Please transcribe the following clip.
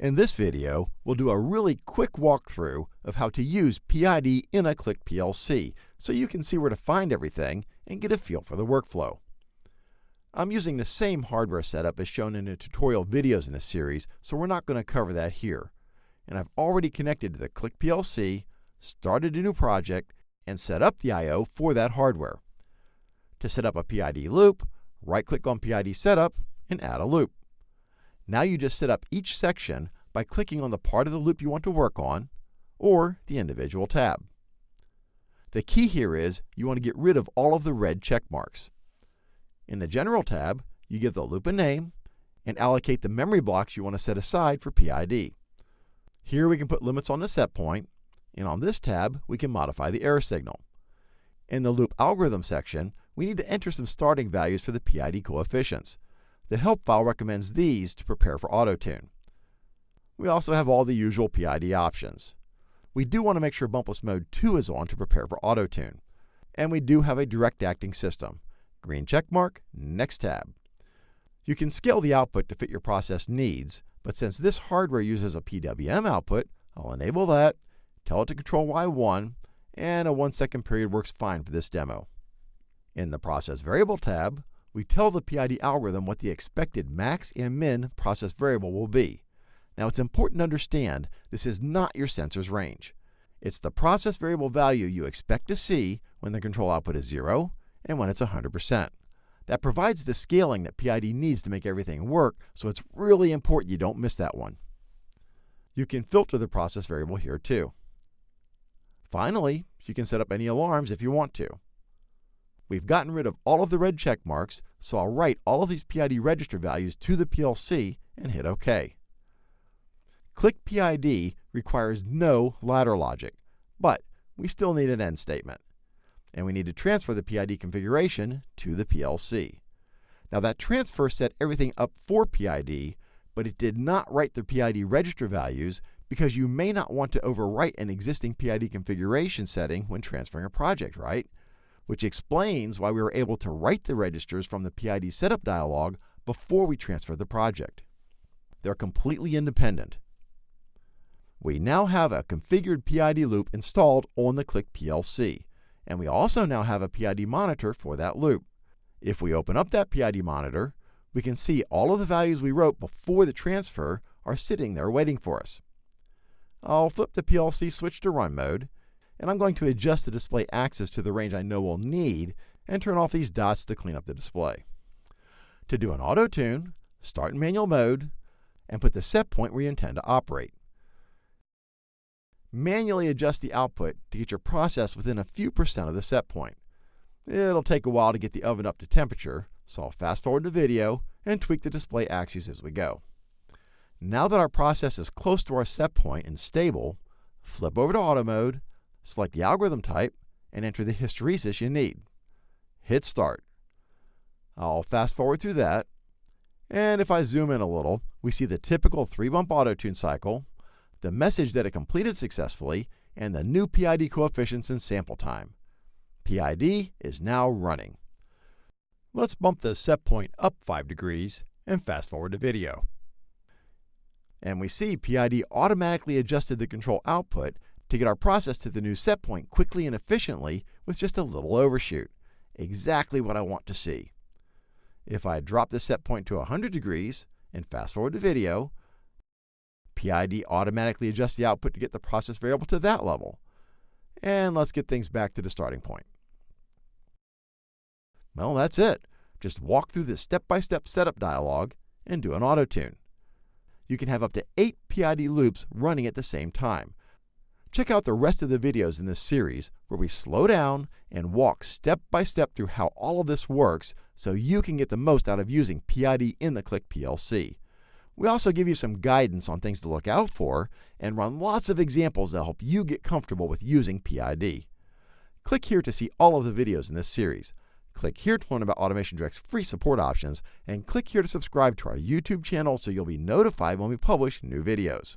In this video, we'll do a really quick walkthrough of how to use PID in a Click PLC so you can see where to find everything and get a feel for the workflow. I'm using the same hardware setup as shown in the tutorial videos in this series, so we're not going to cover that here. And I've already connected to the Click PLC, started a new project, and set up the I.O. for that hardware. To set up a PID loop, right-click on PID Setup and add a loop. Now you just set up each section by clicking on the part of the loop you want to work on, or the individual tab. The key here is you want to get rid of all of the red check marks. In the General tab, you give the loop a name and allocate the memory blocks you want to set aside for PID. Here we can put limits on the set point, and on this tab, we can modify the error signal. In the loop algorithm section, we need to enter some starting values for the PID coefficients. The help file recommends these to prepare for AutoTune. We also have all the usual PID options. We do want to make sure bumpless mode 2 is on to prepare for AutoTune. And we do have a direct acting system. Green check mark, next tab. You can scale the output to fit your process needs, but since this hardware uses a PWM output, I'll enable that, tell it to control Y1, and a 1 second period works fine for this demo. In the Process Variable tab, we tell the PID algorithm what the expected max and min process variable will be. Now it's important to understand this is not your sensor's range. It's the process variable value you expect to see when the control output is 0 and when it's 100%. That provides the scaling that PID needs to make everything work, so it's really important you don't miss that one. You can filter the process variable here too. Finally, you can set up any alarms if you want to. We've gotten rid of all of the red check marks, so I'll write all of these PID register values to the PLC and hit OK. Click PID requires no ladder logic, but we still need an end statement. And we need to transfer the PID configuration to the PLC. Now that transfer set everything up for PID, but it did not write the PID register values because you may not want to overwrite an existing PID configuration setting when transferring a project, right? Which explains why we were able to write the registers from the PID setup dialog before we transferred the project. They're completely independent. We now have a configured PID loop installed on the Click PLC, and we also now have a PID monitor for that loop. If we open up that PID monitor, we can see all of the values we wrote before the transfer are sitting there waiting for us. I'll flip the PLC switch to run mode, and I'm going to adjust the display axis to the range I know we'll need and turn off these dots to clean up the display. To do an auto tune, start in manual mode and put the set point where you intend to operate. Manually adjust the output to get your process within a few percent of the set point. It'll take a while to get the oven up to temperature, so I'll fast forward the video and tweak the display axes as we go. Now that our process is close to our set point and stable, flip over to auto mode Select the algorithm type and enter the hysteresis you need. Hit start. I'll fast forward through that. And if I zoom in a little, we see the typical three bump auto tune cycle, the message that it completed successfully, and the new PID coefficients and sample time. PID is now running. Let's bump the set point up 5 degrees and fast forward the video. And we see PID automatically adjusted the control output to get our process to the new set point quickly and efficiently with just a little overshoot. Exactly what I want to see. If I drop the set point to 100 degrees and fast forward the video, PID automatically adjusts the output to get the process variable to that level. And let's get things back to the starting point. Well, that's it. Just walk through the step-by-step -step setup dialog and do an auto tune. You can have up to 8 PID loops running at the same time, Check out the rest of the videos in this series where we slow down and walk step by step through how all of this works so you can get the most out of using PID in the Click PLC. We also give you some guidance on things to look out for and run lots of examples that help you get comfortable with using PID. Click here to see all of the videos in this series. Click here to learn about Automation Direct's free support options, and click here to subscribe to our YouTube channel so you'll be notified when we publish new videos.